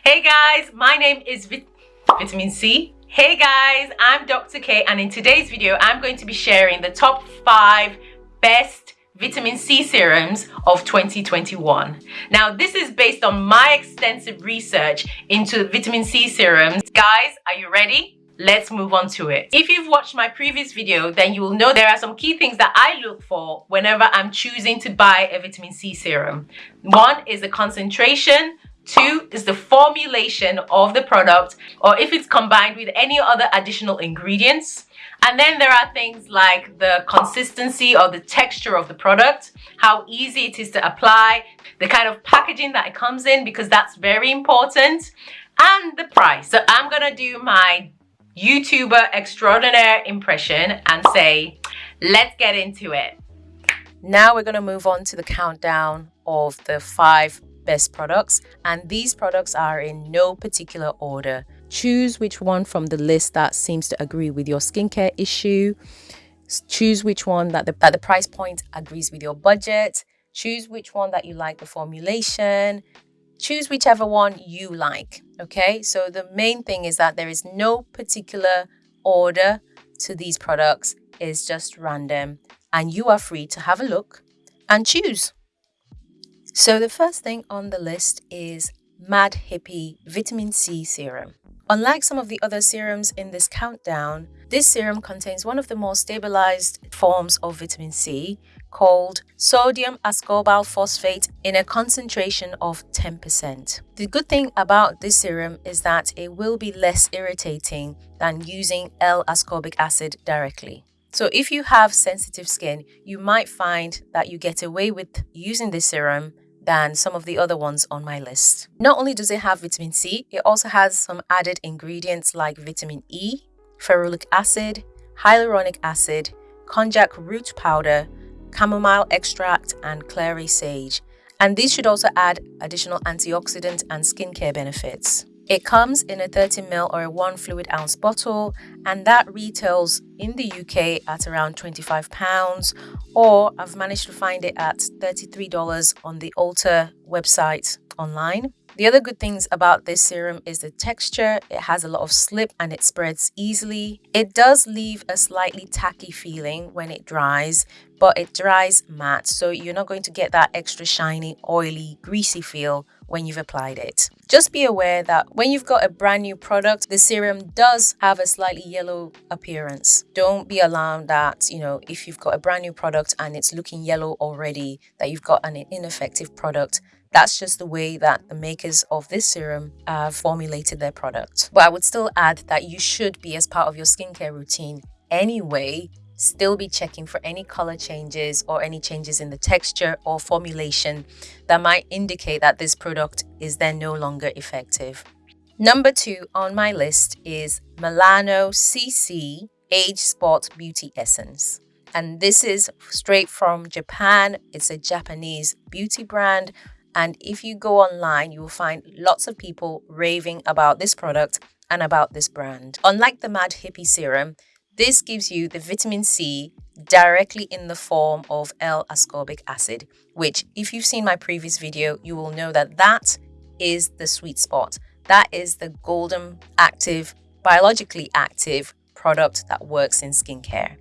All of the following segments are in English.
Hey guys, my name is Vit Vitamin C. Hey guys, I'm Dr. K and in today's video, I'm going to be sharing the top five best vitamin C serums of 2021. Now, this is based on my extensive research into vitamin C serums. Guys, are you ready? Let's move on to it. If you've watched my previous video, then you will know there are some key things that I look for whenever I'm choosing to buy a vitamin C serum. One is the concentration, Two is the formulation of the product or if it's combined with any other additional ingredients. And then there are things like the consistency or the texture of the product, how easy it is to apply, the kind of packaging that it comes in because that's very important, and the price. So I'm gonna do my YouTuber extraordinaire impression and say, let's get into it. Now we're gonna move on to the countdown of the five best products and these products are in no particular order. Choose which one from the list that seems to agree with your skincare issue. Choose which one that the, that the price point agrees with your budget. Choose which one that you like the formulation. Choose whichever one you like. Okay, so the main thing is that there is no particular order to these products, it's just random, and you are free to have a look and choose. So the first thing on the list is Mad Hippie Vitamin C Serum. Unlike some of the other serums in this countdown, this serum contains one of the more stabilized forms of vitamin C called sodium ascorbate phosphate in a concentration of 10%. The good thing about this serum is that it will be less irritating than using L-ascorbic acid directly. So if you have sensitive skin, you might find that you get away with using this serum than some of the other ones on my list. Not only does it have vitamin C, it also has some added ingredients like vitamin E, ferulic acid, hyaluronic acid, konjac root powder, chamomile extract, and clary sage. And these should also add additional antioxidant and skincare benefits. It comes in a 30ml or a 1 fluid ounce bottle and that retails in the UK at around £25 or I've managed to find it at $33 on the Ulta website online. The other good things about this serum is the texture. It has a lot of slip and it spreads easily. It does leave a slightly tacky feeling when it dries, but it dries matte. So you're not going to get that extra shiny, oily, greasy feel when you've applied it. Just be aware that when you've got a brand new product, the serum does have a slightly yellow appearance. Don't be alarmed that, you know, if you've got a brand new product and it's looking yellow already, that you've got an ineffective product. That's just the way that the makers of this serum have formulated their product. But I would still add that you should be as part of your skincare routine anyway still be checking for any color changes or any changes in the texture or formulation that might indicate that this product is then no longer effective. Number two on my list is Melano CC Age Spot Beauty Essence. And this is straight from Japan. It's a Japanese beauty brand. And if you go online, you will find lots of people raving about this product and about this brand. Unlike the Mad Hippie Serum, this gives you the vitamin C directly in the form of L-ascorbic acid, which if you've seen my previous video, you will know that that is the sweet spot. That is the golden active, biologically active product that works in skincare.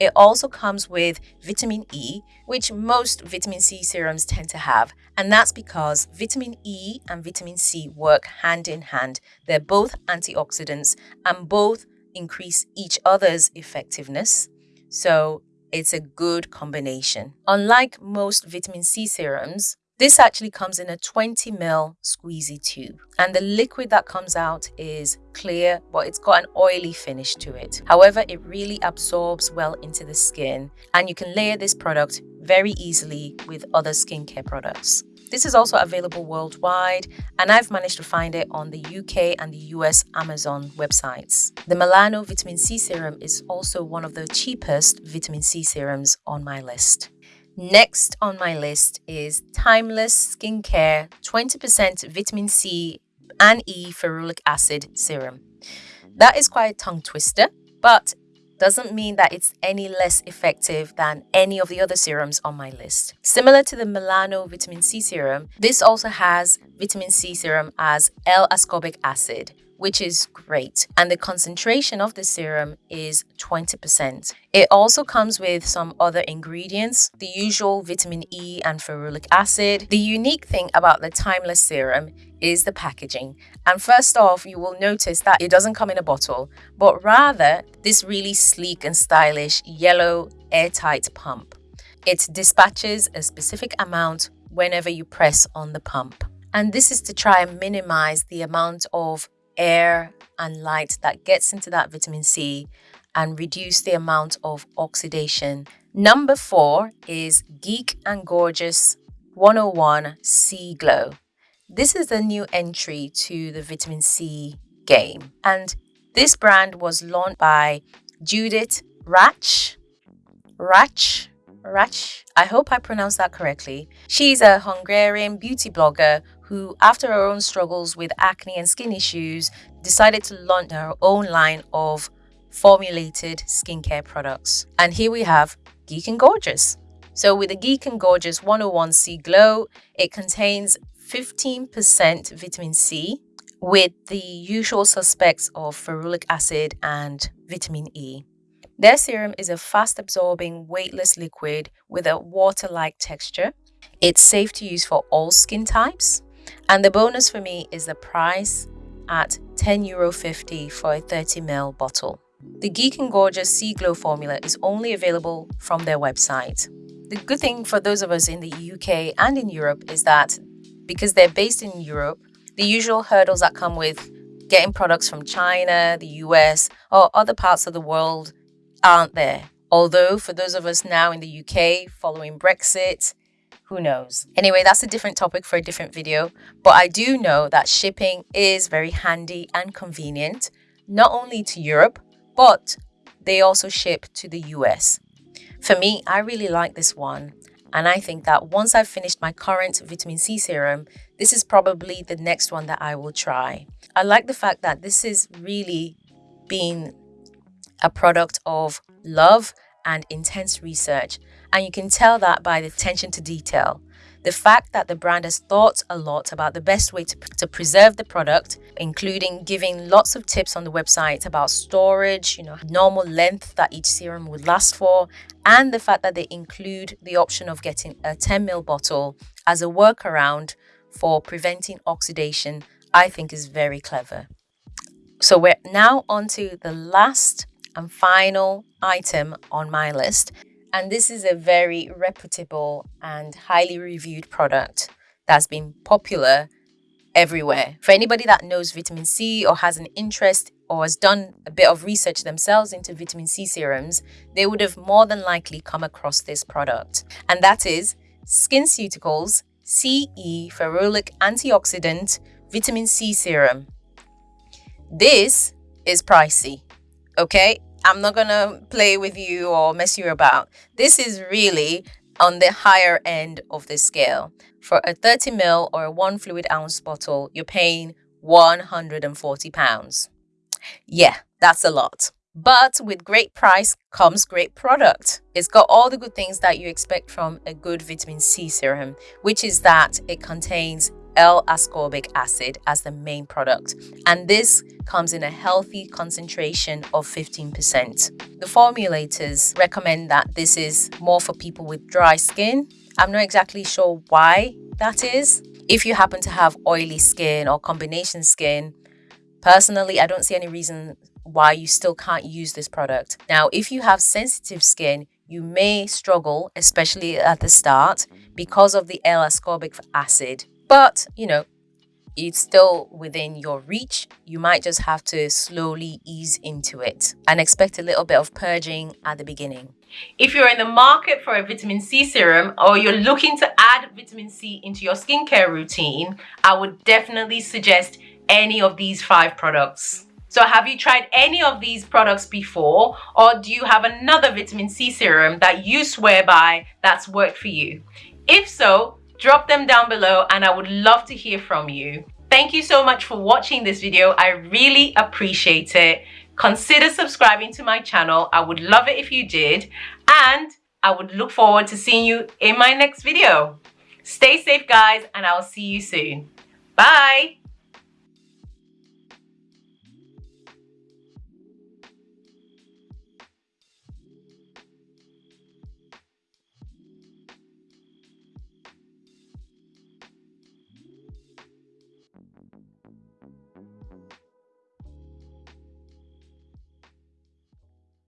It also comes with vitamin E, which most vitamin C serums tend to have. And that's because vitamin E and vitamin C work hand in hand. They're both antioxidants and both increase each other's effectiveness. So it's a good combination. Unlike most vitamin C serums, this actually comes in a 20 ml squeezy tube and the liquid that comes out is clear but it's got an oily finish to it. However, it really absorbs well into the skin and you can layer this product very easily with other skincare products. This is also available worldwide, and I've managed to find it on the UK and the US Amazon websites. The Melano Vitamin C Serum is also one of the cheapest vitamin C serums on my list. Next on my list is Timeless Skincare 20% Vitamin C and E Ferulic Acid Serum. That is quite a tongue twister, but doesn't mean that it's any less effective than any of the other serums on my list. Similar to the Melano vitamin C serum, this also has vitamin C serum as L-ascorbic acid, which is great. And the concentration of the serum is 20%. It also comes with some other ingredients, the usual vitamin E and ferulic acid. The unique thing about the Timeless serum is the packaging. And first off, you will notice that it doesn't come in a bottle, but rather this really sleek and stylish yellow airtight pump. It dispatches a specific amount whenever you press on the pump. And this is to try and minimize the amount of air and light that gets into that vitamin C and reduce the amount of oxidation. Number four is Geek and Gorgeous 101 C Glow. This is a new entry to the vitamin C game, and this brand was launched by Judith Ratch. Ratch? Ratch? I hope I pronounced that correctly. She's a Hungarian beauty blogger who, after her own struggles with acne and skin issues, decided to launch her own line of formulated skincare products. And here we have Geek and Gorgeous. So with the Geek and Gorgeous 101C Glow, it contains 15% vitamin C with the usual suspects of ferulic acid and vitamin E. Their serum is a fast absorbing, weightless liquid with a water like texture. It's safe to use for all skin types and the bonus for me is the price at €10.50 for a 30ml bottle. The Geek and Gorgeous C Glow formula is only available from their website. The good thing for those of us in the UK and in Europe is that because they're based in Europe, the usual hurdles that come with getting products from China, the US, or other parts of the world aren't there. Although, for those of us now in the UK following Brexit, who knows? Anyway, that's a different topic for a different video, but I do know that shipping is very handy and convenient, not only to Europe, but they also ship to the US. For me, I really like this one, and I think that once I've finished my current vitamin C serum, this is probably the next one that I will try. I like the fact that this is really being a product of love and intense research and you can tell that by the attention to detail. The fact that the brand has thought a lot about the best way to, to preserve the product, including giving lots of tips on the website about storage, you know, normal length that each serum would last for, and the fact that they include the option of getting a 10ml bottle as a workaround for preventing oxidation, I think is very clever. So we're now on to the last and final item on my list, and this is a very reputable and highly reviewed product that's been popular everywhere. For anybody that knows vitamin C or has an interest or has done a bit of research themselves into vitamin C serums, they would have more than likely come across this product. And that is SkinCeuticals CE Ferulic Antioxidant Vitamin C Serum. This is pricey, okay? I'm not gonna play with you or mess you about. This is really on the higher end of the scale. For a 30 ml or a one fluid ounce bottle, you're paying 140 pounds. Yeah, that's a lot. But with great price comes great product. It's got all the good things that you expect from a good vitamin C serum, which is that it contains L-ascorbic acid as the main product. And this comes in a healthy concentration of 15%. The formulators recommend that this is more for people with dry skin. I'm not exactly sure why that is. If you happen to have oily skin or combination skin, personally, I don't see any reason why you still can't use this product. Now, if you have sensitive skin, you may struggle, especially at the start, because of the L-ascorbic acid but, you know, it's still within your reach. You might just have to slowly ease into it and expect a little bit of purging at the beginning. If you're in the market for a vitamin C serum or you're looking to add vitamin C into your skincare routine, I would definitely suggest any of these five products. So have you tried any of these products before or do you have another vitamin C serum that you swear by that's worked for you? If so, drop them down below and I would love to hear from you. Thank you so much for watching this video. I really appreciate it. consider subscribing to my channel. I would love it if you did. And I would look forward to seeing you in my next video. Stay safe, guys, and I'll see you soon. Bye.